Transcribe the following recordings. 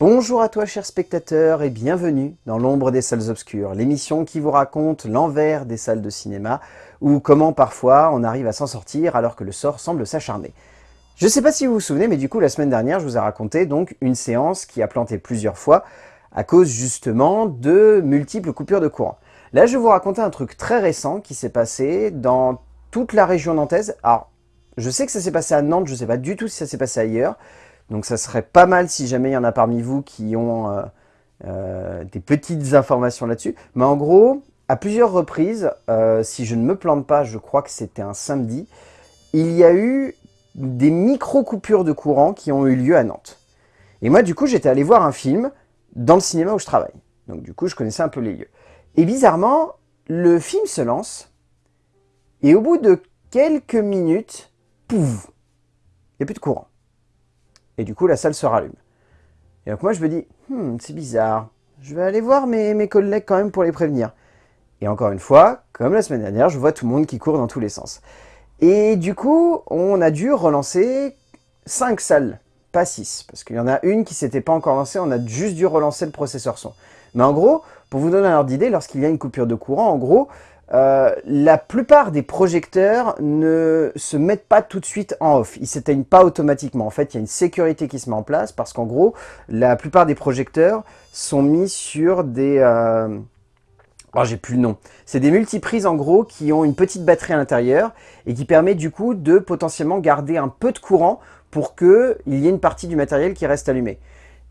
Bonjour à toi chers spectateurs et bienvenue dans l'ombre des salles obscures, l'émission qui vous raconte l'envers des salles de cinéma ou comment parfois on arrive à s'en sortir alors que le sort semble s'acharner. Je ne sais pas si vous vous souvenez, mais du coup la semaine dernière je vous ai raconté donc une séance qui a planté plusieurs fois à cause justement de multiples coupures de courant. Là je vais vous raconter un truc très récent qui s'est passé dans toute la région nantaise. Alors je sais que ça s'est passé à Nantes, je ne sais pas du tout si ça s'est passé ailleurs, donc ça serait pas mal si jamais il y en a parmi vous qui ont euh, euh, des petites informations là-dessus. Mais en gros, à plusieurs reprises, euh, si je ne me plante pas, je crois que c'était un samedi, il y a eu des micro-coupures de courant qui ont eu lieu à Nantes. Et moi, du coup, j'étais allé voir un film dans le cinéma où je travaille. Donc du coup, je connaissais un peu les lieux. Et bizarrement, le film se lance, et au bout de quelques minutes, pouf, il n'y a plus de courant. Et du coup, la salle se rallume. Et donc moi, je me dis, hmm, c'est bizarre. Je vais aller voir mes, collègues quand même pour les prévenir. Et encore une fois, comme la semaine dernière, je vois tout le monde qui court dans tous les sens. Et du coup, on a dû relancer 5 salles, pas 6. Parce qu'il y en a une qui s'était pas encore lancée, on a juste dû relancer le processeur son. Mais en gros, pour vous donner un ordre d'idée, lorsqu'il y a une coupure de courant, en gros, euh, la plupart des projecteurs ne se mettent pas tout de suite en off. Ils s'éteignent pas automatiquement. En fait, il y a une sécurité qui se met en place parce qu'en gros, la plupart des projecteurs sont mis sur des... Euh... Oh, j'ai plus le nom. C'est des multiprises en gros qui ont une petite batterie à l'intérieur et qui permet du coup de potentiellement garder un peu de courant pour qu'il y ait une partie du matériel qui reste allumé.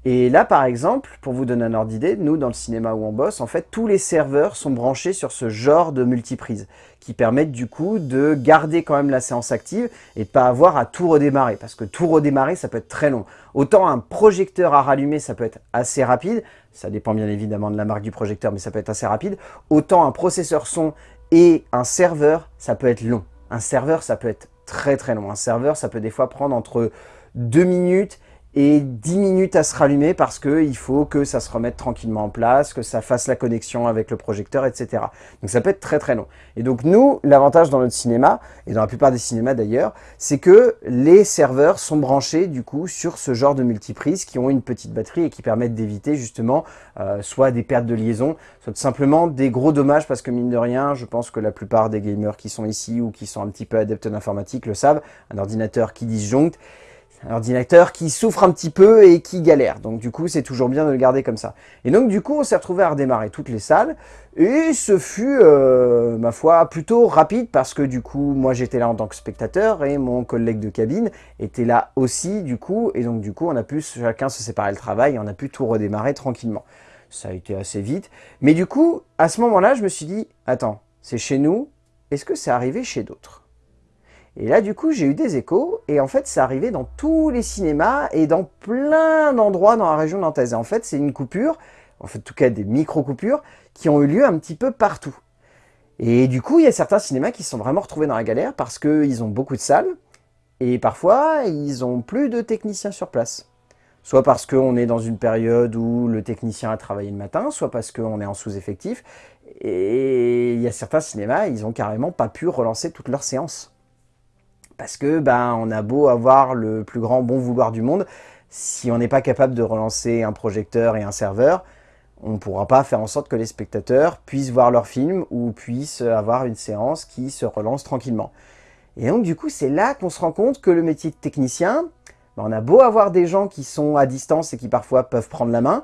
Et là, par exemple, pour vous donner un ordre d'idée, nous, dans le cinéma où on bosse, en fait, tous les serveurs sont branchés sur ce genre de multiprise, qui permettent du coup de garder quand même la séance active et de pas avoir à tout redémarrer, parce que tout redémarrer, ça peut être très long. Autant un projecteur à rallumer, ça peut être assez rapide, ça dépend bien évidemment de la marque du projecteur, mais ça peut être assez rapide, autant un processeur son et un serveur, ça peut être long. Un serveur, ça peut être très très long. Un serveur, ça peut des fois prendre entre 2 minutes et 10 minutes à se rallumer parce qu'il faut que ça se remette tranquillement en place, que ça fasse la connexion avec le projecteur, etc. Donc ça peut être très très long. Et donc nous, l'avantage dans notre cinéma, et dans la plupart des cinémas d'ailleurs, c'est que les serveurs sont branchés du coup sur ce genre de multiprises qui ont une petite batterie et qui permettent d'éviter justement euh, soit des pertes de liaison, soit simplement des gros dommages parce que mine de rien, je pense que la plupart des gamers qui sont ici ou qui sont un petit peu adeptes d'informatique le savent, un ordinateur qui disjoncte, un ordinateur qui souffre un petit peu et qui galère. Donc du coup, c'est toujours bien de le garder comme ça. Et donc du coup, on s'est retrouvé à redémarrer toutes les salles. Et ce fut, euh, ma foi, plutôt rapide parce que du coup, moi j'étais là en tant que spectateur et mon collègue de cabine était là aussi du coup. Et donc du coup, on a pu chacun se séparer le travail et on a pu tout redémarrer tranquillement. Ça a été assez vite. Mais du coup, à ce moment-là, je me suis dit, attends, c'est chez nous, est-ce que c'est arrivé chez d'autres? Et là, du coup, j'ai eu des échos, et en fait, c'est arrivé dans tous les cinémas et dans plein d'endroits dans la région nantaise. Et en fait, c'est une coupure, en fait, en tout cas des micro-coupures, qui ont eu lieu un petit peu partout. Et du coup, il y a certains cinémas qui se sont vraiment retrouvés dans la galère parce qu'ils ont beaucoup de salles, et parfois, ils ont plus de techniciens sur place. Soit parce qu'on est dans une période où le technicien a travaillé le matin, soit parce qu'on est en sous-effectif. Et il y a certains cinémas, ils ont carrément pas pu relancer toutes leurs séances. Parce que ben, on a beau avoir le plus grand bon vouloir du monde, si on n'est pas capable de relancer un projecteur et un serveur, on ne pourra pas faire en sorte que les spectateurs puissent voir leur film ou puissent avoir une séance qui se relance tranquillement. Et donc du coup, c'est là qu'on se rend compte que le métier de technicien, ben, on a beau avoir des gens qui sont à distance et qui parfois peuvent prendre la main,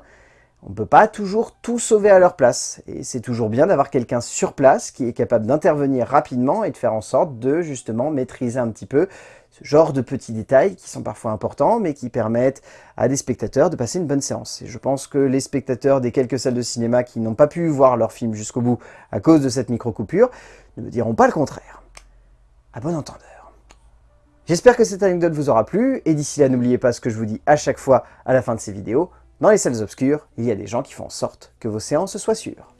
on ne peut pas toujours tout sauver à leur place. Et c'est toujours bien d'avoir quelqu'un sur place qui est capable d'intervenir rapidement et de faire en sorte de justement maîtriser un petit peu ce genre de petits détails qui sont parfois importants, mais qui permettent à des spectateurs de passer une bonne séance. Et je pense que les spectateurs des quelques salles de cinéma qui n'ont pas pu voir leur film jusqu'au bout à cause de cette micro-coupure ne me diront pas le contraire. À bon entendeur. J'espère que cette anecdote vous aura plu, et d'ici là, n'oubliez pas ce que je vous dis à chaque fois à la fin de ces vidéos, dans les salles obscures, il y a des gens qui font en sorte que vos séances soient sûres.